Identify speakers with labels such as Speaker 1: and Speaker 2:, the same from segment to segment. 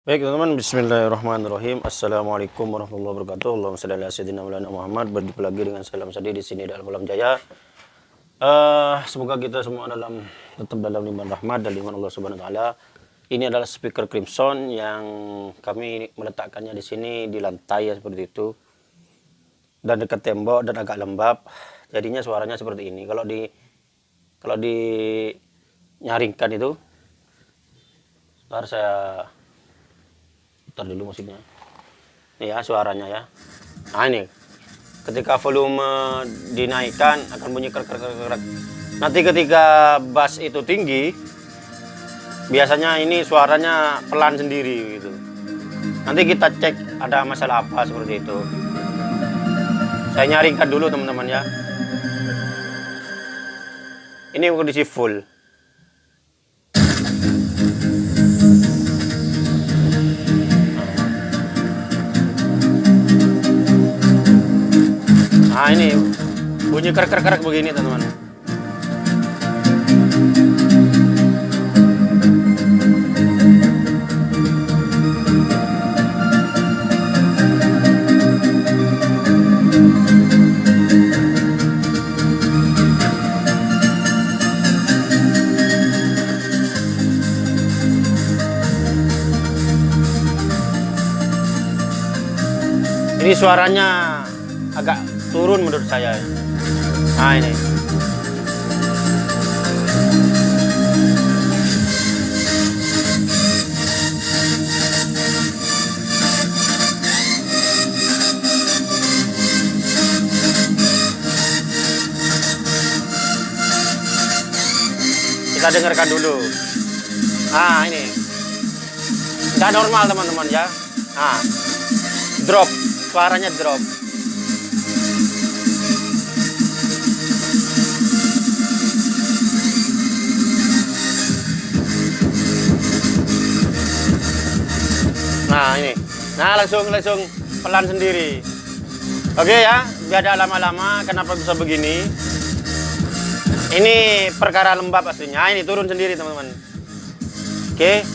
Speaker 1: Baik teman-teman, Bismillahirrahmanirrahim. Assalamualaikum warahmatullahi wabarakatuh. Allahumma salli ala sayyidina Muhammad. Berjumpa lagi dengan salam sadi di sini dalam malam jaya. Uh, semoga kita semua dalam tetap dalam liman rahmat dan liman Allah Subhanahu wa taala. Ini adalah speaker Crimson yang kami meletakkannya di sini di lantai ya seperti itu. Dan dekat tembok dan agak lembab. Jadinya suaranya seperti ini. Kalau di kalau di nyaringkan itu Ntar saya putar dulu musiknya ini ya suaranya ya. Nah ini. Ketika volume dinaikkan akan bunyi krek krek krek nanti ketika bass itu tinggi biasanya ini suaranya pelan sendiri gitu. Nanti kita cek ada masalah apa seperti itu. Saya nyaringkan dulu teman-teman ya. Ini kondisi full Nah ini bunyi kerak-kerak begini teman-teman. Ini suaranya agak turun menurut saya. Nah ini. Kita dengarkan dulu. Nah ini. Nggak normal teman-teman ya. Nah drop. Suaranya drop Nah ini, nah langsung langsung pelan sendiri. Oke ya, biar ada lama-lama. Kenapa bisa begini? Ini perkara lembab aslinya. Ini turun sendiri teman-teman. Oke.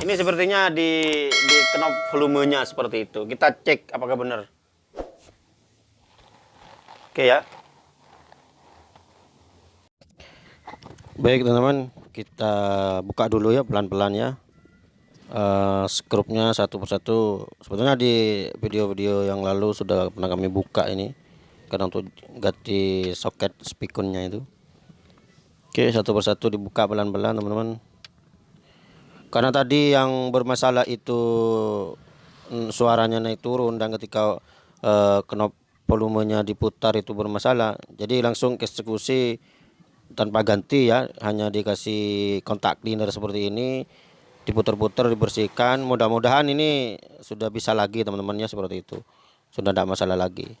Speaker 1: Ini sepertinya di di knop volumenya seperti itu. Kita cek apakah benar. Oke ya. Baik teman-teman, kita buka dulu ya pelan-pelan ya uh, skrupnya satu persatu. Sebetulnya di video-video yang lalu sudah pernah kami buka ini. Karena untuk ganti soket spikunnya itu. Oke satu persatu dibuka pelan-pelan teman-teman. Karena tadi yang bermasalah itu mm, suaranya naik turun dan ketika uh, knop volumenya diputar itu bermasalah. Jadi langsung eksekusi tanpa ganti ya. Hanya dikasih kontak cleaner seperti ini diputer-puter dibersihkan mudah-mudahan ini sudah bisa lagi teman-temannya seperti itu sudah tidak masalah lagi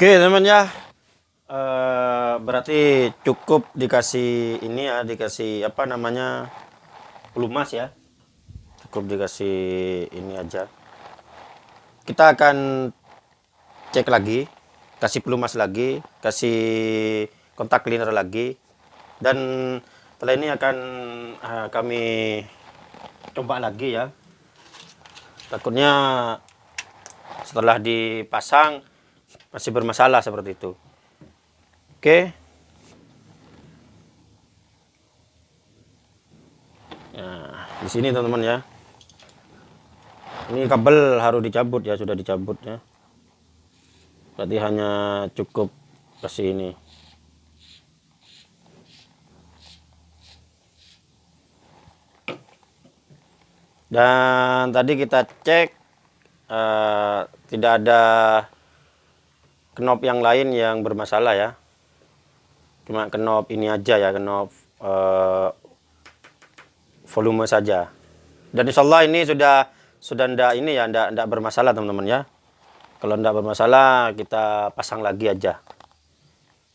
Speaker 1: Oke teman ya, Eh, berarti cukup dikasih ini ya, dikasih apa namanya pelumas ya, cukup dikasih ini aja. Kita akan cek lagi, kasih pelumas lagi, kasih kontak cleaner lagi, dan setelah ini akan eh, kami coba lagi ya. Takutnya setelah dipasang masih bermasalah seperti itu. Oke. Nah, di sini teman-teman ya. Ini kabel harus dicabut ya, sudah dicabut ya. Berarti hanya cukup kasih ini. Dan tadi kita cek uh, tidak ada knop yang lain yang bermasalah ya. Cuma knop ini aja ya knop uh, volume saja. Dan insya Allah ini sudah sudah ndak ini ya ndak ndak bermasalah teman-teman ya. Kalau ndak bermasalah kita pasang lagi aja.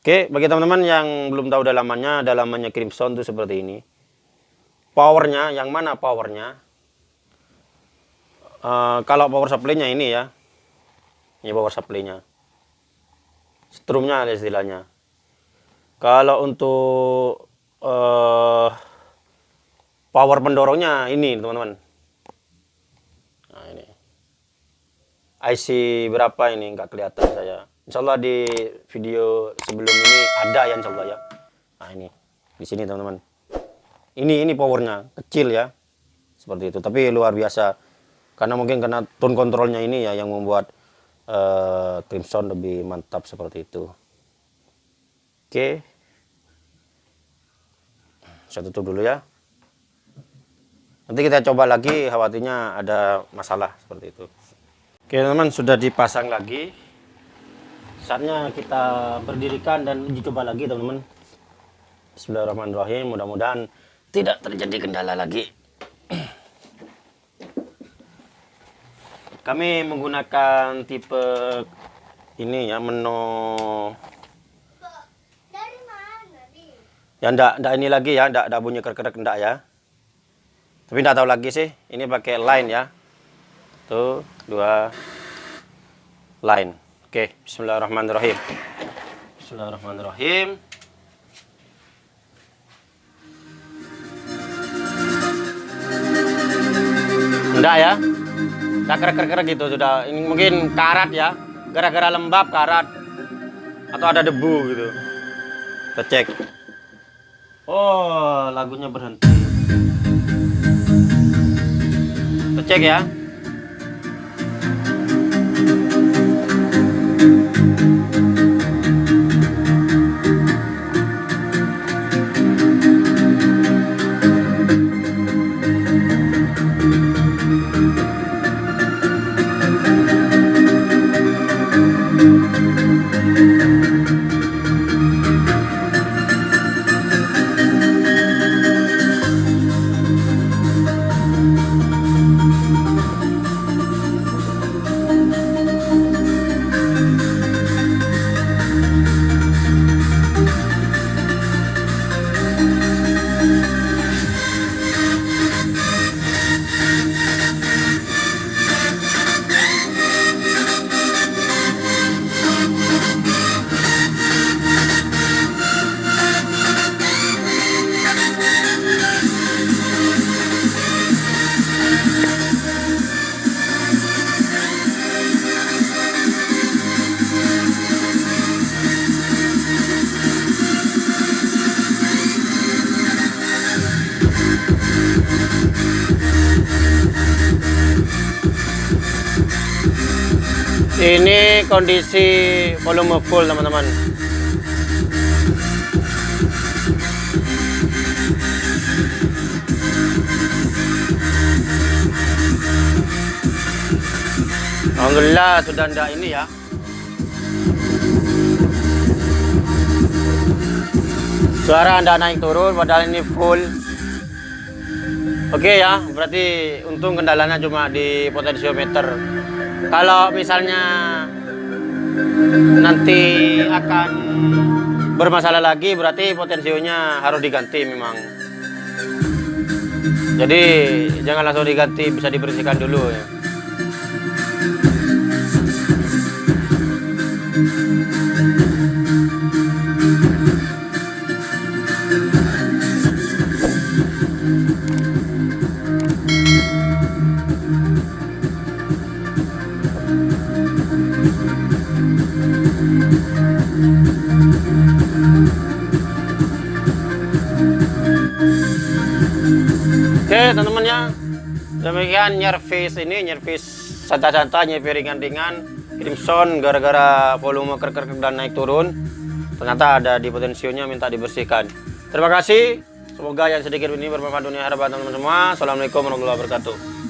Speaker 1: Oke bagi teman-teman yang belum tahu dalamannya dalamannya Crimson itu seperti ini. Powernya yang mana powernya uh, kalau power supply-nya ini ya. Ini power supply-nya. Strumnya ada istilahnya. Kalau untuk uh, power pendorongnya ini teman-teman. Nah ini. IC berapa ini? Nggak kelihatan saya. Insya Allah di video sebelum ini ada ya Insya Allah ya. Nah ini. Di sini teman-teman. Ini ini powernya. Kecil ya. Seperti itu. Tapi luar biasa karena mungkin karena tone kontrolnya ini ya yang membuat uh, Crimson lebih mantap seperti itu. Oke. Saya tutup dulu ya. Nanti kita coba lagi khawatirnya ada masalah seperti itu. Oke teman-teman sudah dipasang lagi. Saatnya kita berdirikan dan uji coba lagi teman-teman. Bismillahirrahmanirrahim. Mudah-mudahan tidak terjadi kendala lagi Kami menggunakan tipe ini ya menu.
Speaker 2: Dari mana, Di?
Speaker 1: ya ndak ndak ini lagi ya ndak ndak bunyi kerek ndak ya. Tapi ndak tahu lagi sih ini pakai line ya. Tuh dua line. Oke Bismillahirrahmanirrahim. Bismillahirrahmanirrahim. Ndak ya ndak kerek kerek gitu sudah. Ini mungkin karat ya. Gara-gara lembab karat. Atau ada debu gitu. Kita cek. Oh, lagunya berhenti. Kita cek ya. Ini kondisi volume full teman-teman. Alhamdulillah sudah ndak ini ya. Suara anda naik turun padahal ini full. Oke ya, berarti untung kendalanya cuma di potensiometer. Kalau misalnya nanti akan bermasalah lagi, berarti potensionya harus diganti memang. Jadi jangan langsung diganti, bisa dibersihkan dulu ya. Demikian nyervis ini Nyervis santai-santai Nyervis ringan-ringan. Crimson gara-gara volume kerker dan naik turun. Ternyata ada di potensionya minta dibersihkan. Terima kasih. Semoga yang sedikit ini bermanfaat dunia harapan teman-teman semua. Assalamualaikum warahmatullahi wabarakatuh